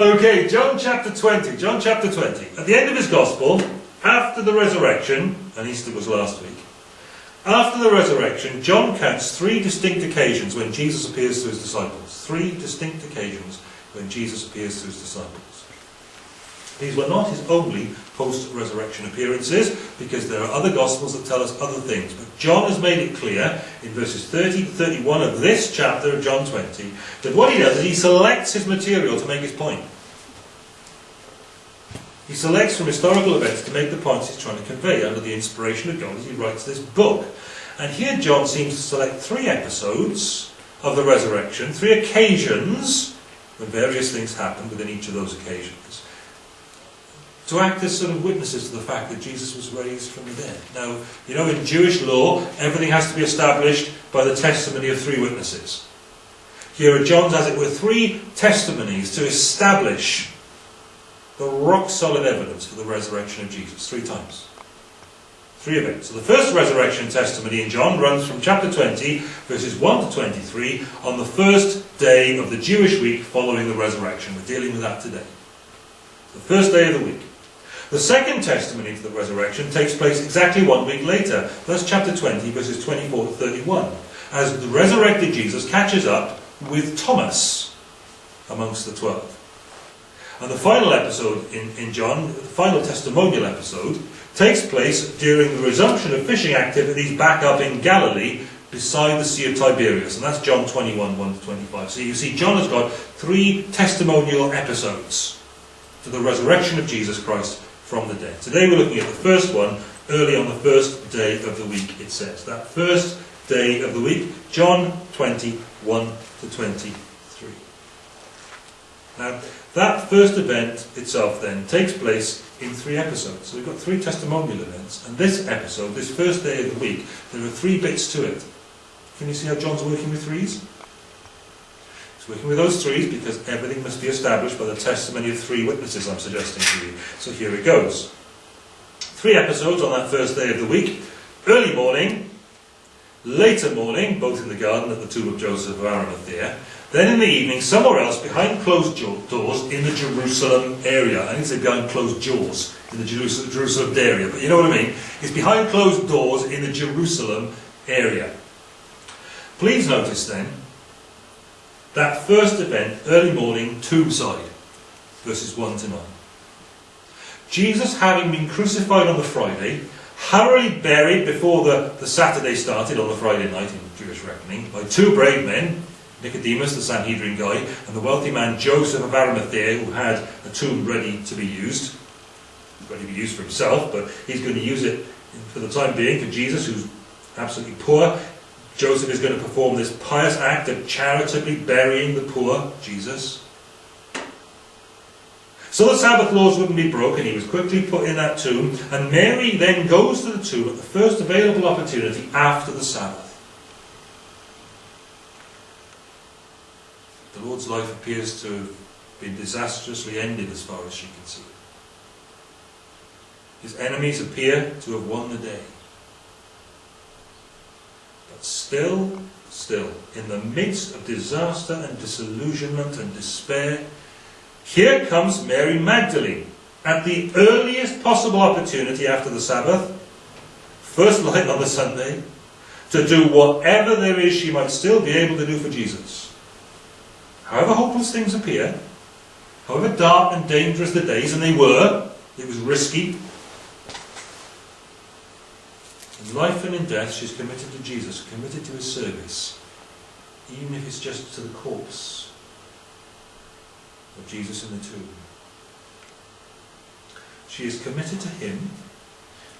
Okay, John chapter 20. John chapter 20. At the end of his gospel, after the resurrection, and Easter was last week, after the resurrection, John counts three distinct occasions when Jesus appears to his disciples. Three distinct occasions when Jesus appears to his disciples. These were not his only post-resurrection appearances, because there are other Gospels that tell us other things. But John has made it clear in verses 30 to 31 of this chapter of John 20 that what he does is he selects his material to make his point. He selects from historical events to make the points he's trying to convey under the inspiration of God as he writes this book. And here John seems to select three episodes of the resurrection, three occasions when various things happened within each of those occasions to act as sort of witnesses to the fact that Jesus was raised from the dead. Now, you know, in Jewish law, everything has to be established by the testimony of three witnesses. Here at John's, as it were, three testimonies to establish the rock solid evidence for the resurrection of Jesus, three times. Three events. So the first resurrection testimony in John runs from chapter 20, verses 1 to 23, on the first day of the Jewish week following the resurrection. We're dealing with that today. The first day of the week. The second testimony to the resurrection takes place exactly one week later. That's chapter 20, verses 24 to 31. As the resurrected Jesus catches up with Thomas amongst the twelve. And the final episode in, in John, the final testimonial episode, takes place during the resumption of fishing activities back up in Galilee beside the Sea of Tiberias. And that's John 21, 1 to 25. So you see, John has got three testimonial episodes to the resurrection of Jesus Christ from the dead. Today we're looking at the first one, early on the first day of the week, it says. That first day of the week, John 20, 1 to 23. Now, that first event itself then takes place in three episodes. So we've got three testimonial events, and this episode, this first day of the week, there are three bits to it. Can you see how John's working with threes? He's working with those threes because everything must be established by the testimony of three witnesses I'm suggesting to you. So here it goes. Three episodes on that first day of the week. Early morning, later morning, both in the garden at the tomb of Joseph of Arimathea, then in the evening, somewhere else, behind closed doors in the Jerusalem area. I didn't say behind closed doors in the Jerusalem, Jerusalem area, but you know what I mean. It's behind closed doors in the Jerusalem area. Please notice then that first event, early morning, tombside, verses 1 to 9. Jesus, having been crucified on the Friday, hurriedly buried before the, the Saturday started on the Friday night in Jewish reckoning by two brave men, Nicodemus, the Sanhedrin guy, and the wealthy man Joseph of Arimathea, who had a tomb ready to be used. Ready to be used for himself, but he's going to use it for the time being for Jesus, who's absolutely poor. Joseph is going to perform this pious act of charitably burying the poor, Jesus. So the Sabbath laws wouldn't be broken. He was quickly put in that tomb. And Mary then goes to the tomb at the first available opportunity after the Sabbath. The Lord's life appears to have been disastrously ended as far as she can see. His enemies appear to have won the day. But still, still, in the midst of disaster and disillusionment and despair, here comes Mary Magdalene at the earliest possible opportunity after the Sabbath, first light on the Sunday, to do whatever there is she might still be able to do for Jesus. However hopeless things appear, however dark and dangerous the days, and they were, it was risky, in life and in death, she's committed to Jesus, committed to his service, even if it's just to the corpse of Jesus in the tomb. She is committed to him,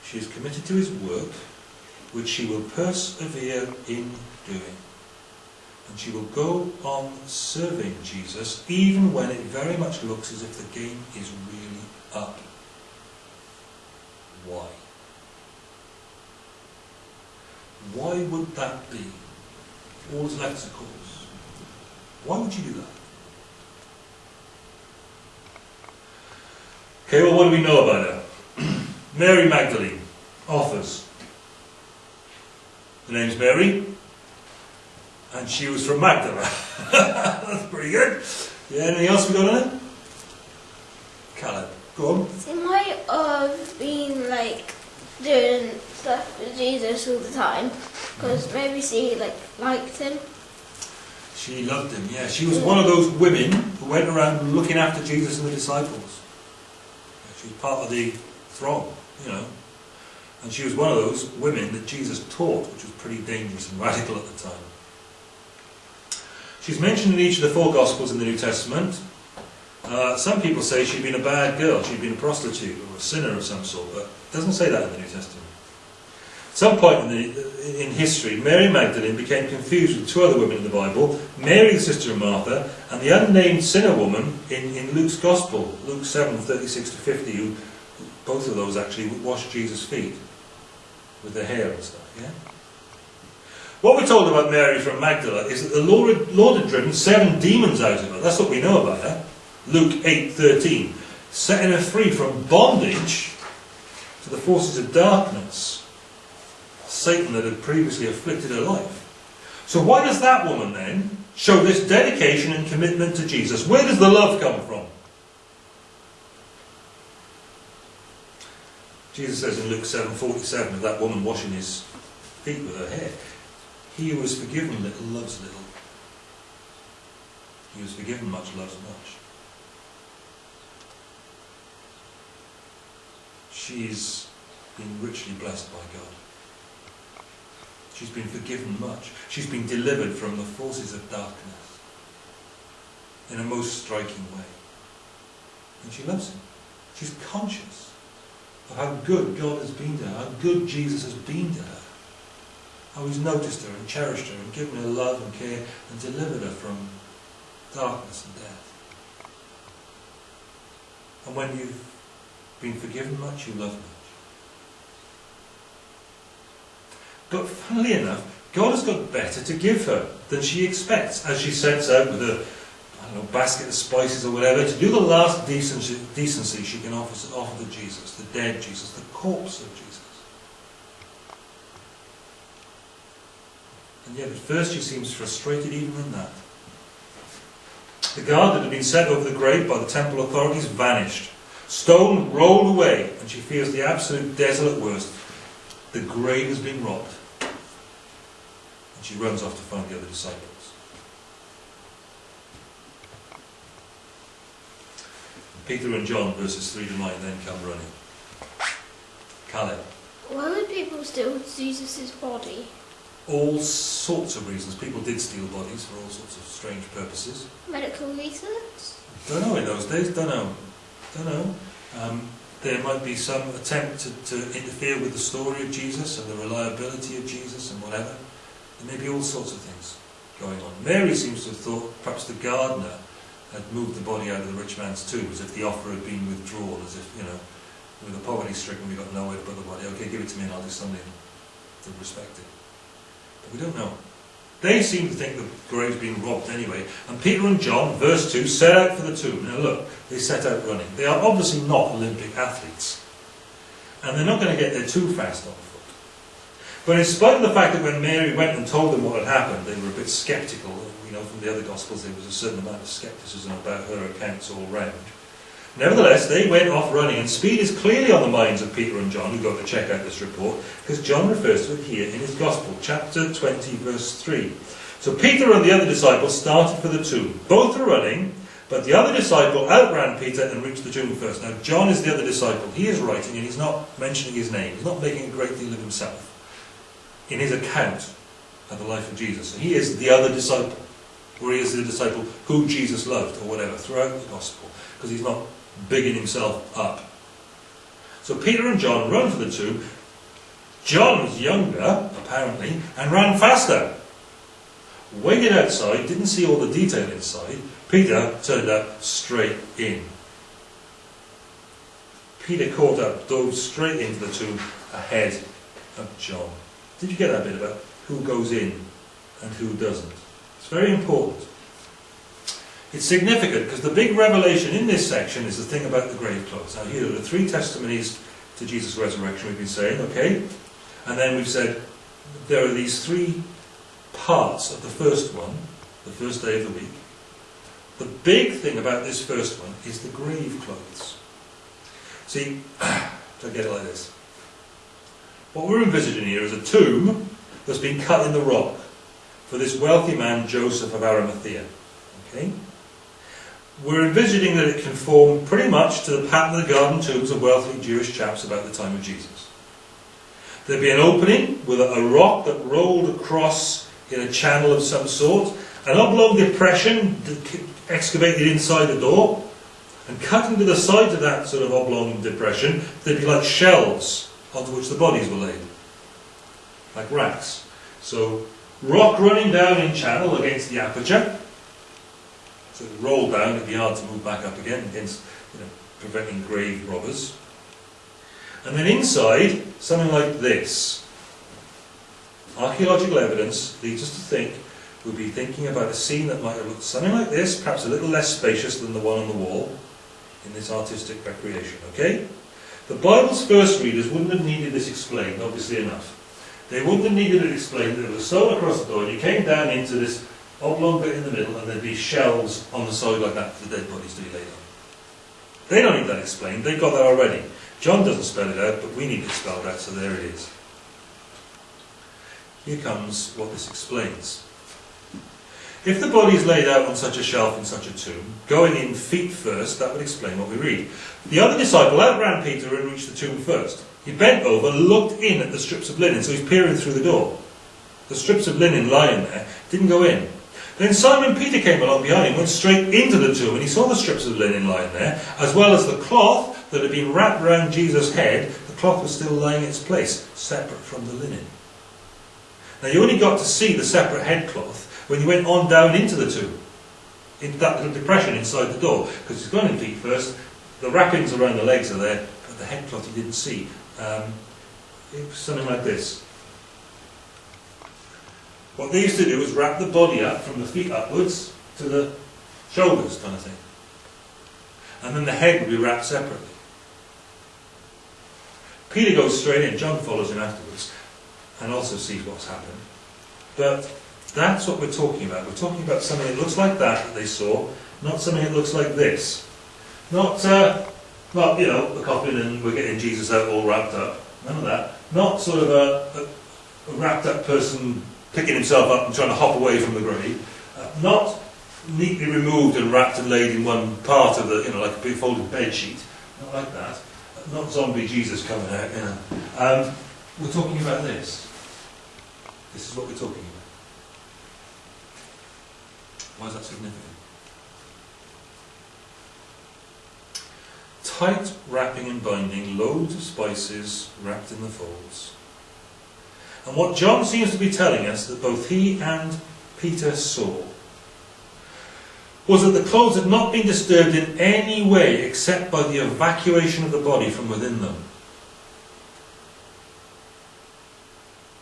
she is committed to his work, which she will persevere in doing. And she will go on serving Jesus, even when it very much looks as if the game is really up. Why? Why would that be? All that's left a cause. Why would you do that? Okay, well, what do we know about her? Mary Magdalene offers. The name's Mary, and she was from Magdala. That's pretty good. Yeah, anything else we got on it? Go on. She might have been like doing stuff with Jesus all the time because mm. maybe she like liked him. She loved him, yeah. She was one of those women who went around looking after Jesus and the disciples. She was part of the throng, you know. And she was one of those women that Jesus taught, which was pretty dangerous and radical at the time. She's mentioned in each of the four Gospels in the New Testament. Uh, some people say she'd been a bad girl, she'd been a prostitute or a sinner of some sort, but it doesn't say that in the New Testament. At some point in, the, in history, Mary Magdalene became confused with two other women in the Bible, Mary the sister of Martha, and the unnamed sinner woman in, in Luke's Gospel, Luke 7, 36 to 50, who, both of those actually washed Jesus' feet with their hair and stuff, yeah? What we're told about Mary from Magdala is that the Lord, Lord had driven seven demons out of her. That's what we know about her. Luke 8.13. Setting her free from bondage to the forces of darkness. Satan that had previously afflicted her life. So why does that woman then show this dedication and commitment to Jesus? Where does the love come from? Jesus says in Luke 7.47 of that woman washing his feet with her hair, he who is forgiven little loves little. He who is forgiven much loves much. She's been richly blessed by God. She's been forgiven much. She's been delivered from the forces of darkness in a most striking way. And she loves him. She's conscious of how good God has been to her, how good Jesus has been to her how he's noticed her and cherished her and given her love and care and delivered her from darkness and death. And when you've been forgiven much, you love much. But funnily enough, God has got better to give her than she expects as she sets out with a I don't know, basket of spices or whatever to do the last decency, decency she can offer, offer to Jesus, the dead Jesus, the corpse of Jesus. And yet at first she seems frustrated even in that. The guard that had been set over the grave by the temple authorities vanished. Stone rolled away, and she fears the absolute desolate worst. The grave has been robbed. And she runs off to find the other disciples. Peter and John, verses 3 to 9, then come running. Caleb. Why would people steal Jesus' body? All sorts of reasons. People did steal bodies for all sorts of strange purposes. Medical research? Don't know in those days, don't know. Don't know. Um, there might be some attempt to, to interfere with the story of Jesus and the reliability of Jesus and whatever. There may be all sorts of things going on. Mary seems to have thought perhaps the gardener had moved the body out of the rich man's tomb, as if the offer had been withdrawn, as if, you know, with the poverty stricken, we got nowhere to put the body. Okay, give it to me and I'll do something to respect it. We don't know. They seem to think the grave's been robbed anyway. And Peter and John, verse 2, set out for the tomb. Now look, they set out running. They are obviously not Olympic athletes. And they're not going to get there too fast on foot. But in spite of the fact that when Mary went and told them what had happened, they were a bit sceptical. You know, from the other Gospels, there was a certain amount of scepticism about her accounts all round. Nevertheless, they went off running, and speed is clearly on the minds of Peter and John, who go to check out this report, because John refers to it here in his Gospel, chapter 20, verse 3. So Peter and the other disciple started for the tomb. Both are running, but the other disciple outran Peter and reached the tomb first. Now, John is the other disciple. He is writing, and he's not mentioning his name. He's not making a great deal of himself in his account of the life of Jesus. So he is the other disciple, or he is the disciple who Jesus loved, or whatever, throughout the Gospel, because he's not bigging himself up. So Peter and John run for the tomb. John was younger, apparently, and ran faster. Waited outside, didn't see all the detail inside. Peter turned up straight in. Peter caught up, dove straight into the tomb ahead of John. Did you get that bit about who goes in and who doesn't? It's very important. It's significant because the big revelation in this section is the thing about the grave clothes. Now here are the three testimonies to Jesus' resurrection we've been saying, okay? And then we've said there are these three parts of the first one, the first day of the week. The big thing about this first one is the grave clothes. See, to get it like this. What we're envisaging here is a tomb that's been cut in the rock for this wealthy man Joseph of Arimathea. Okay? We're envisaging that it conformed pretty much to the pattern of the garden tombs of wealthy Jewish chaps about the time of Jesus. There'd be an opening with a rock that rolled across in a channel of some sort, an oblong depression excavated inside the door, and cut into the sides of that sort of oblong depression, there'd be like shelves onto which the bodies were laid, like racks. So, rock running down in channel against the aperture, so it rolled down, be hard to move back up again against you know, preventing grave robbers. And then inside, something like this. Archaeological evidence leads us to think we'll be thinking about a scene that might have looked something like this, perhaps a little less spacious than the one on the wall in this artistic recreation, okay? The Bible's first readers wouldn't have needed this explained, obviously enough. They wouldn't have needed it explained that there was stone across the door and you came down into this Oh, oblong bit in the middle, and there'd be shelves on the side like that for the dead bodies to be laid on. They don't need that explained, they've got that already. John doesn't spell it out, but we need it spelled out, so there it is. Here comes what this explains. If the body is laid out on such a shelf in such a tomb, going in feet first, that would explain what we read. The other disciple outran Peter and reached the tomb first. He bent over, looked in at the strips of linen, so he's peering through the door. The strips of linen lying there didn't go in. Then Simon Peter came along behind him, went straight into the tomb, and he saw the strips of linen lying there, as well as the cloth that had been wrapped round Jesus' head. The cloth was still lying in its place, separate from the linen. Now you only got to see the separate headcloth when you went on down into the tomb, into that little depression inside the door, because he's gone in feet first. The wrappings around the legs are there, but the headcloth you didn't see. Um, it was something like this. What they used to do was wrap the body up from the feet upwards to the shoulders, kind of thing. And then the head would be wrapped separately. Peter goes straight in, John follows him afterwards, and also sees what's happened. But that's what we're talking about. We're talking about something that looks like that that they saw, not something that looks like this. Not, uh, well, you know, the coffin and we're getting Jesus out all wrapped up. None of that. Not sort of a, a, a wrapped up person picking himself up and trying to hop away from the grave. Uh, not neatly removed and wrapped and laid in one part of the, you know, like a big folded bed sheet. Not like that. Not zombie Jesus coming out, you know. Um, we're talking about this. This is what we're talking about. Why is that significant? Tight wrapping and binding, loads of spices wrapped in the folds. And what John seems to be telling us that both he and Peter saw was that the clothes had not been disturbed in any way except by the evacuation of the body from within them.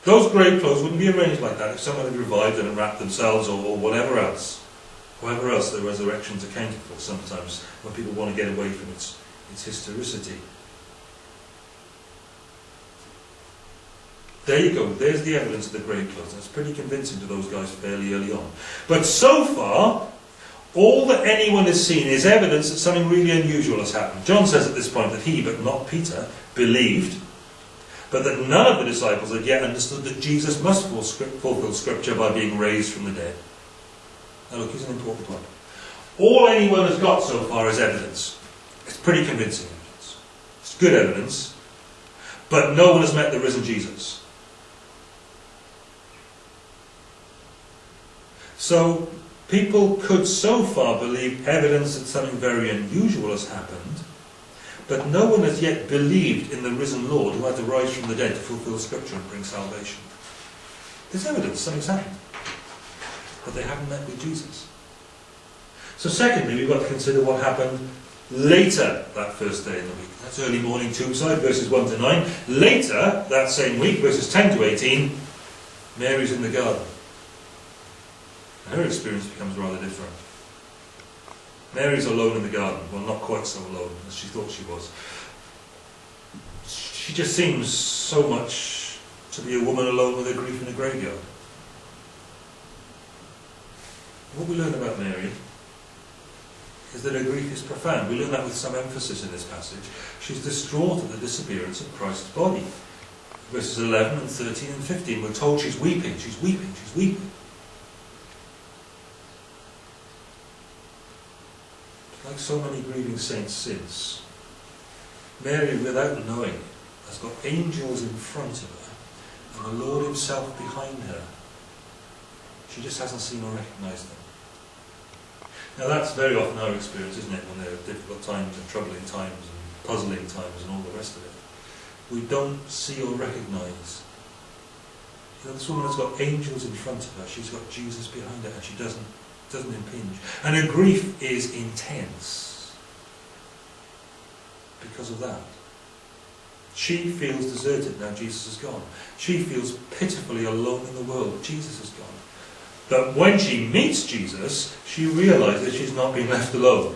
Those grave clothes wouldn't be arranged like that if someone had revived and wrapped themselves or, or whatever else. However else the resurrection's accounted for sometimes when people want to get away from its, its historicity. There you go. There's the evidence of the grave clothes. That's pretty convincing to those guys fairly early on. But so far, all that anyone has seen is evidence that something really unusual has happened. John says at this point that he, but not Peter, believed, but that none of the disciples had yet understood that Jesus must fulfill Scripture by being raised from the dead. Now look, here's an important point. All anyone has got so far is evidence. It's pretty convincing evidence. It's good evidence, but no one has met the risen Jesus. So people could so far believe evidence that something very unusual has happened, but no one has yet believed in the risen Lord who had to rise from the dead to fulfill Scripture and bring salvation. There's evidence something's happened, but they haven't met with Jesus. So secondly, we've got to consider what happened later that first day in the week. That's early morning tombside, verses 1 to 9. Later, that same week, verses 10 to 18, Mary's in the garden her experience becomes rather different. Mary's alone in the garden. Well, not quite so alone as she thought she was. She just seems so much to be a woman alone with her grief in a graveyard. What we learn about Mary is that her grief is profound. We learn that with some emphasis in this passage. She's distraught at the disappearance of Christ's body. Verses 11 and 13 and 15, we're told she's weeping, she's weeping, she's weeping. Like so many grieving saints since, Mary, without knowing, has got angels in front of her and the Lord Himself behind her. She just hasn't seen or recognised them. Now that's very often our experience, isn't it, when there are difficult times and troubling times and puzzling times and all the rest of it. We don't see or recognise. You know, this woman has got angels in front of her, she's got Jesus behind her, and she doesn't doesn't impinge. And her grief is intense because of that. She feels deserted now Jesus is gone. She feels pitifully alone in the world. Jesus is gone. But when she meets Jesus, she realizes she's not been left alone.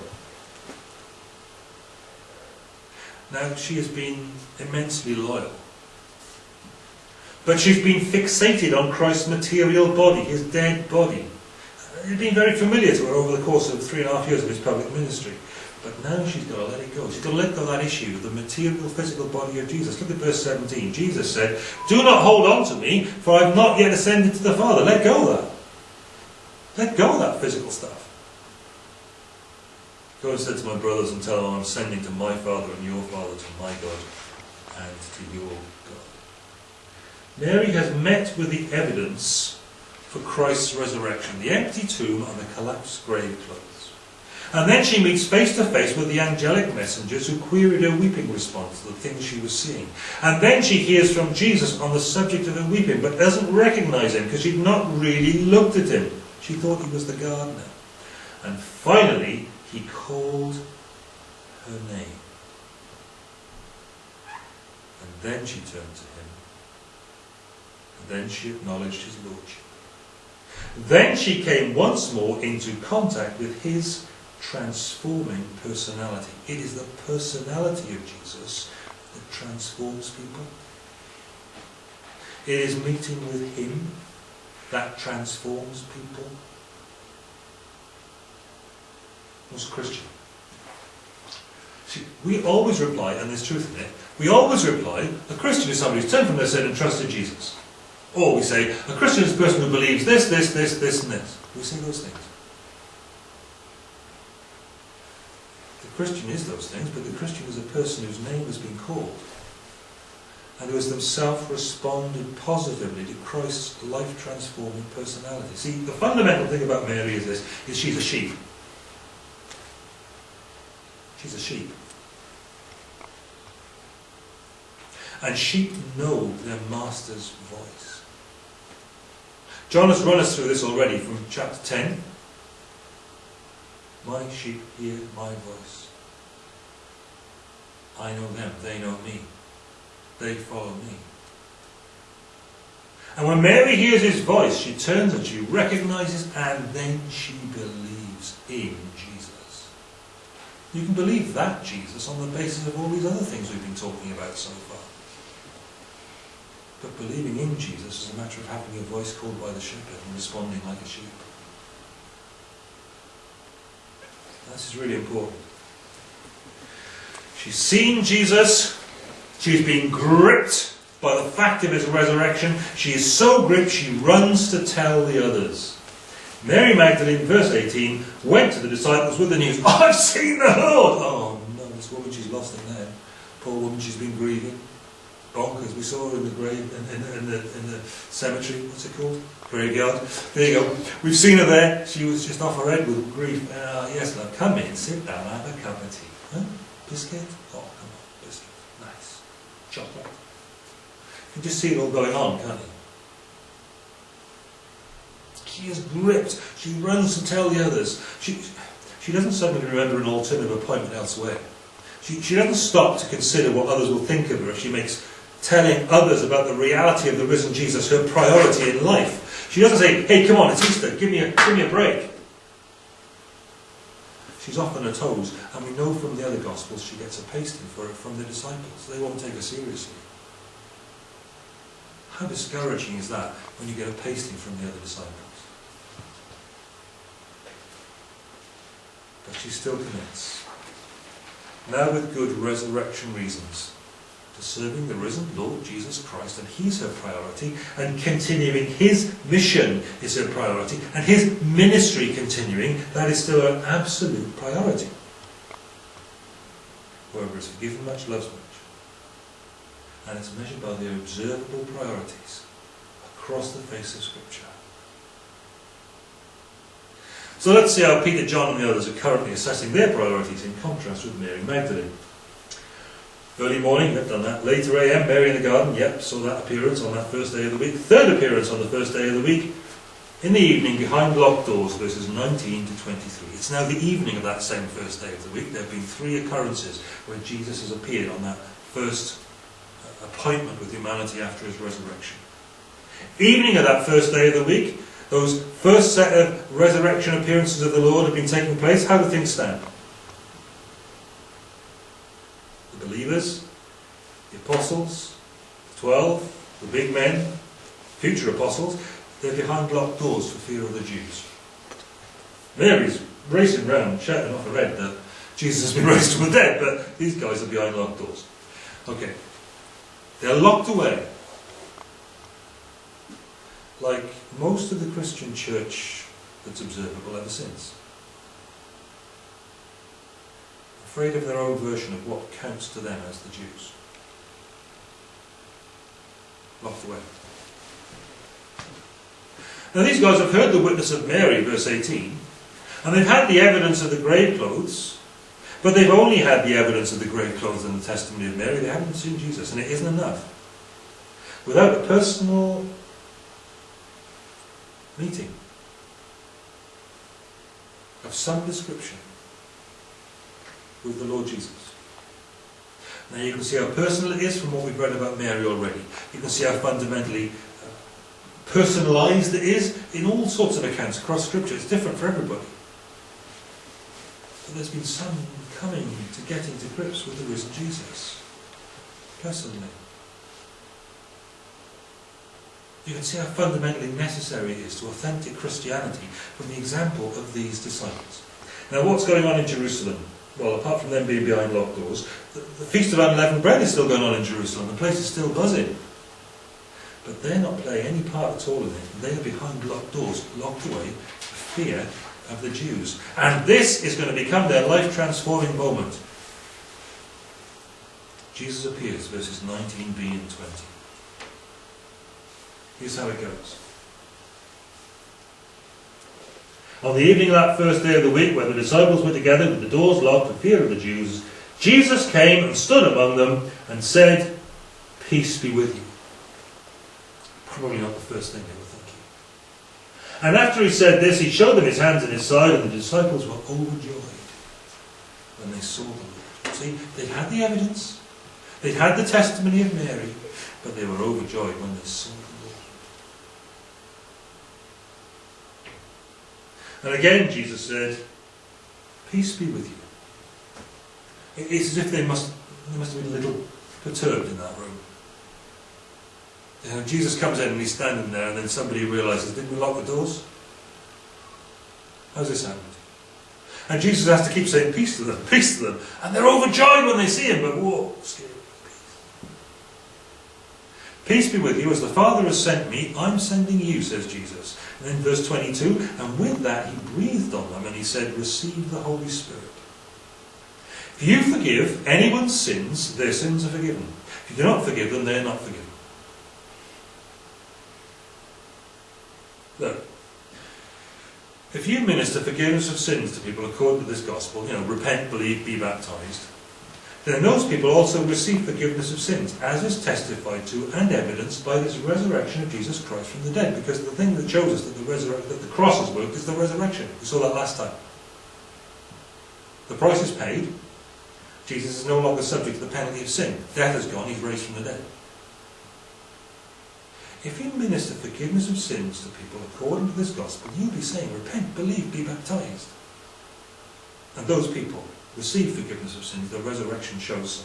Now, she has been immensely loyal. But she's been fixated on Christ's material body, his dead body. It's been very familiar to her over the course of three and a half years of his public ministry. But now she's got to let it go. She's got to let go of that issue the material, physical body of Jesus. Look at verse 17. Jesus said, Do not hold on to me, for I have not yet ascended to the Father. Let go of that. Let go of that physical stuff. Go and said to my brothers and tell them I'm sending to my Father and your Father, to my God and to your God. Mary has met with the evidence for Christ's resurrection, the empty tomb and the collapsed grave clothes. And then she meets face to face with the angelic messengers who queried her weeping response to the things she was seeing. And then she hears from Jesus on the subject of her weeping, but doesn't recognize him because she'd not really looked at him. She thought he was the gardener. And finally, he called her name. And then she turned to him. And then she acknowledged his lordship. Then she came once more into contact with his transforming personality. It is the personality of Jesus that transforms people. It is meeting with him that transforms people. Was Christian. See, we always reply, and there's truth in it, we always reply, a Christian is somebody who's turned from their sin and trusted Jesus. Or we say, a Christian is a person who believes this, this, this, this, and this. We say those things. The Christian is those things, but the Christian is a person whose name has been called and who has themselves responded positively to Christ's life-transforming personality. See, the fundamental thing about Mary is this, is she's a sheep. She's a sheep. And sheep know their master's voice. John has run us through this already from chapter 10. My sheep hear my voice. I know them, they know me they follow me. And when Mary hears his voice, she turns and she recognizes and then she believes in Jesus. You can believe that Jesus on the basis of all these other things we've been talking about so far. But believing in Jesus is a matter of having your voice called by the shepherd and responding like a sheep. This is really important. She's seen Jesus, She's been gripped by the fact of his resurrection. She is so gripped she runs to tell the others. Mary Magdalene, verse 18, went to the disciples with the news, I've seen the Lord! Oh no, this woman, she's lost it now. Poor woman, she's been grieving. Bonkers. We saw her in the grave, in, in, in, the, in the cemetery, what's it called? Graveyard. There you go. We've seen her there. She was just off her head with grief. Ah, yes, love, come in, sit down, have a cup of tea. Huh? Biscuit? Oh, come on. Biscuit. Nice. chocolate. You can just see it all going on, can't you? She is gripped. She runs to tell the others. She, she doesn't suddenly remember an alternative appointment elsewhere. She, she doesn't stop to consider what others will think of her if she makes telling others about the reality of the risen Jesus her priority in life. She doesn't say, hey, come on, it's Easter, give me a, give me a break. She's off on her toes, and we know from the other Gospels she gets a pasting for it from the disciples. They won't take her seriously. How discouraging is that when you get a pasting from the other disciples? But she still commits. Now with good resurrection reasons to serving the risen Lord Jesus Christ, and He's her priority, and continuing His mission is her priority, and His ministry continuing, that is still her absolute priority. Whoever is forgiven much loves much. And it's measured by the observable priorities across the face of Scripture. So let's see how Peter, John, and the others are currently assessing their priorities in contrast with Mary Magdalene. Early morning, we've done that. Later AM, Mary in the garden, yep, saw that appearance on that first day of the week. Third appearance on the first day of the week. In the evening, behind locked doors, verses 19 to 23. It's now the evening of that same first day of the week. There have been three occurrences where Jesus has appeared on that first uh, appointment with humanity after his resurrection. Evening of that first day of the week, those first set of resurrection appearances of the Lord have been taking place. How do things stand? The believers, the apostles, the twelve, the big men, future apostles, they're behind locked doors for fear of the Jews. Mary's racing around shouting off her red that Jesus has been raised from the dead, but these guys are behind locked doors. Okay. They're locked away like most of the Christian church that's observable ever since. Afraid of their own version of what counts to them as the Jews. Locked away. Now these guys have heard the witness of Mary, verse 18, and they've had the evidence of the grave clothes, but they've only had the evidence of the grave clothes and the testimony of Mary. They haven't seen Jesus, and it isn't enough. Without a personal meeting of some description with the Lord Jesus. Now you can see how personal it is from what we've read about Mary already. You can see how fundamentally uh, personalised it is in all sorts of accounts across Scripture. It's different for everybody. But there's been some coming to getting to grips with the risen Jesus, personally. You can see how fundamentally necessary it is to authentic Christianity from the example of these disciples. Now, what's going on in Jerusalem? Well, apart from them being behind locked doors, the, the Feast of Unleavened Bread is still going on in Jerusalem. The place is still buzzing. But they're not playing any part at all in it. They are behind locked doors, locked away for fear of the Jews. And this is going to become their life transforming moment. Jesus appears, verses 19b and 20. Here's how it goes. On the evening of that first day of the week, when the disciples were together with the doors locked for fear of the Jews, Jesus came and stood among them and said, Peace be with you. Probably not the first thing they were thinking. And after he said this, he showed them his hands and his side, and the disciples were overjoyed when they saw the Lord. See, they'd had the evidence, they'd had the testimony of Mary, but they were overjoyed when they saw And again, Jesus said, Peace be with you. It's as if they must, they must have been a little perturbed in that room. You know, Jesus comes in and he's standing there, and then somebody realizes, Didn't we lock the doors? How's this happened? And Jesus has to keep saying peace to them, peace to them. And they're overjoyed when they see him, but whoa, scary. Peace be with you. As the Father has sent me, I'm sending you, says Jesus. And then verse 22, and with that he breathed on them and he said, Receive the Holy Spirit. If you forgive anyone's sins, their sins are forgiven. If you do not forgive them, they're not forgiven. Look, if you minister forgiveness of sins to people according to this gospel, you know, repent, believe, be baptized, then those people also receive forgiveness of sins, as is testified to and evidenced by this resurrection of Jesus Christ from the dead. Because the thing that shows us that the, that the cross has worked is the resurrection. We saw that last time. The price is paid. Jesus is no longer subject to the penalty of sin. Death has gone, he's raised from the dead. If you minister forgiveness of sins to people according to this gospel, you'll be saying, repent, believe, be baptized. And those people receive forgiveness of sins. The resurrection shows so.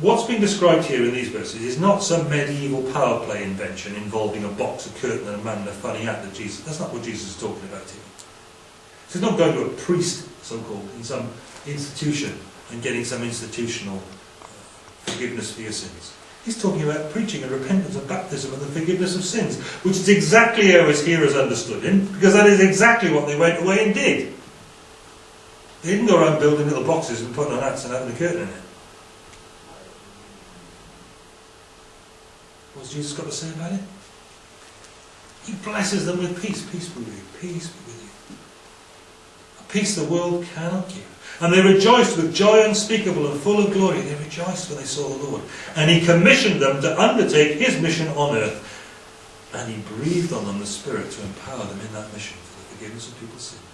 What's being described here in these verses is not some medieval power play invention involving a box, a curtain, and a man in a funny hat that Jesus. That's not what Jesus is talking about here. So he's not going to a priest, so-called, in some institution and getting some institutional uh, forgiveness for your sins. He's talking about preaching and repentance and baptism and the forgiveness of sins, which is exactly how his hearers understood him, because that is exactly what they went away and did. They didn't go around building little boxes and putting on hats and having a curtain in it. What's Jesus got to say about it? He blesses them with peace. Peace be with you. Peace be with you. A peace the world cannot give. And they rejoiced with joy unspeakable and full of glory. They rejoiced when they saw the Lord. And he commissioned them to undertake his mission on earth. And he breathed on them the Spirit to empower them in that mission for the forgiveness of people's sins.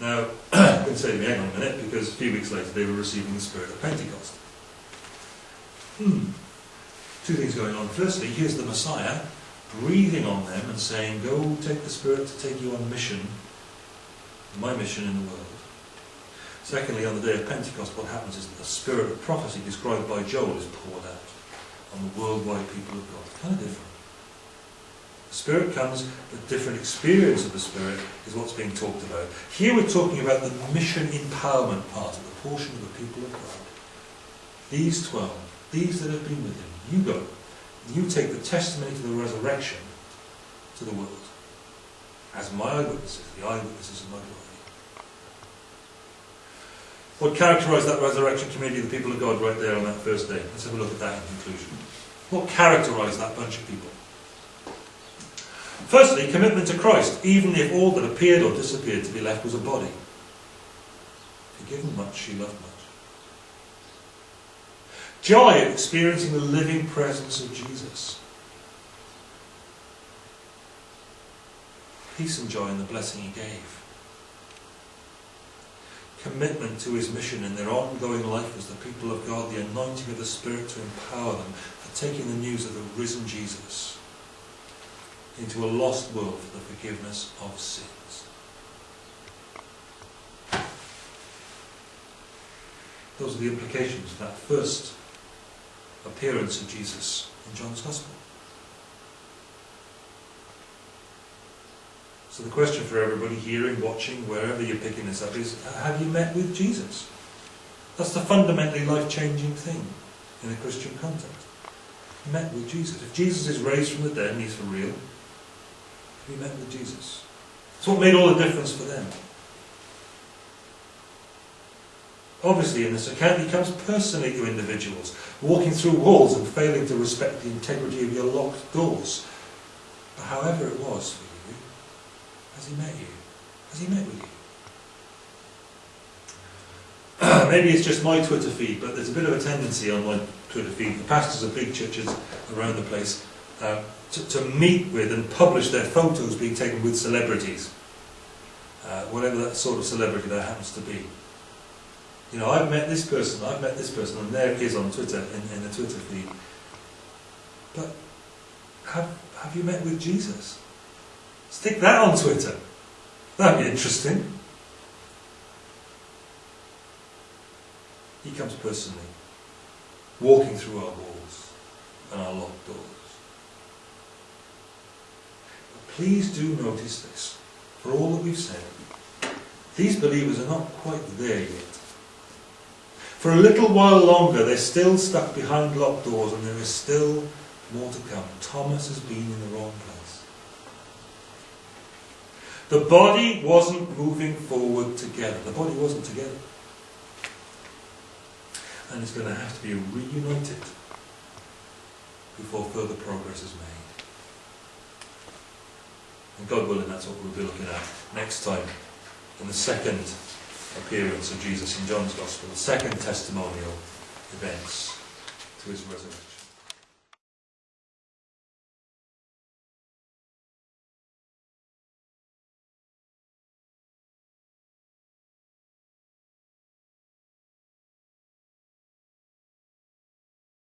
Now, you can say to me, hang on a minute, because a few weeks later they were receiving the Spirit of Pentecost. Hmm. Two things going on. Firstly, here's the Messiah breathing on them and saying, Go take the Spirit to take you on mission, my mission in the world. Secondly, on the day of Pentecost, what happens is that the spirit of prophecy described by Joel is poured out on the worldwide people of God. Kind of different. Spirit comes, the different experience of the Spirit is what's being talked about. Here we're talking about the mission empowerment part of the portion of the people of God. These twelve, these that have been with him, you go. You take the testimony to the resurrection to the world as my eyewitnesses, the eyewitnesses of my glory. What characterised that resurrection community of the people of God right there on that first day? Let's have a look at that in conclusion. What characterised that bunch of people? Firstly, commitment to Christ, even if all that appeared or disappeared to be left was a body. Forgiven much, she loved much. Joy at experiencing the living presence of Jesus. Peace and joy in the blessing he gave. Commitment to his mission in their ongoing life as the people of God, the anointing of the Spirit to empower them for taking the news of the risen Jesus into a lost world for the forgiveness of sins. Those are the implications of that first appearance of Jesus in John's Gospel. So the question for everybody hearing, watching, wherever you're picking this up is, have you met with Jesus? That's the fundamentally life-changing thing in a Christian context. Met with Jesus. If Jesus is raised from the dead and he's for real, you met with Jesus? It's what made all the difference for them. Obviously, in this account, he comes personally to individuals, walking through walls and failing to respect the integrity of your locked doors. But however it was for you, has he met you? Has he met with you? Maybe it's just my Twitter feed, but there's a bit of a tendency on my Twitter feed. The pastors of big churches around the place uh, to, to, meet with and publish their photos being taken with celebrities, uh, whatever that sort of celebrity that happens to be. You know, I've met this person, I've met this person, and there it is on Twitter, in, in the Twitter feed. But have, have you met with Jesus? Stick that on Twitter. That'd be interesting. He comes personally, walking through our walls and our locked doors. But please do notice this. For all that we've said, these believers are not quite there yet. For a little while longer, they're still stuck behind locked doors and there is still more to come. Thomas has been in the wrong place. The body wasn't moving forward together. The body wasn't together. And it's going to have to be reunited before further progress is made. And God willing, that's what we'll be looking at next time in the second appearance of Jesus in John's Gospel, the second testimonial events to his resurrection.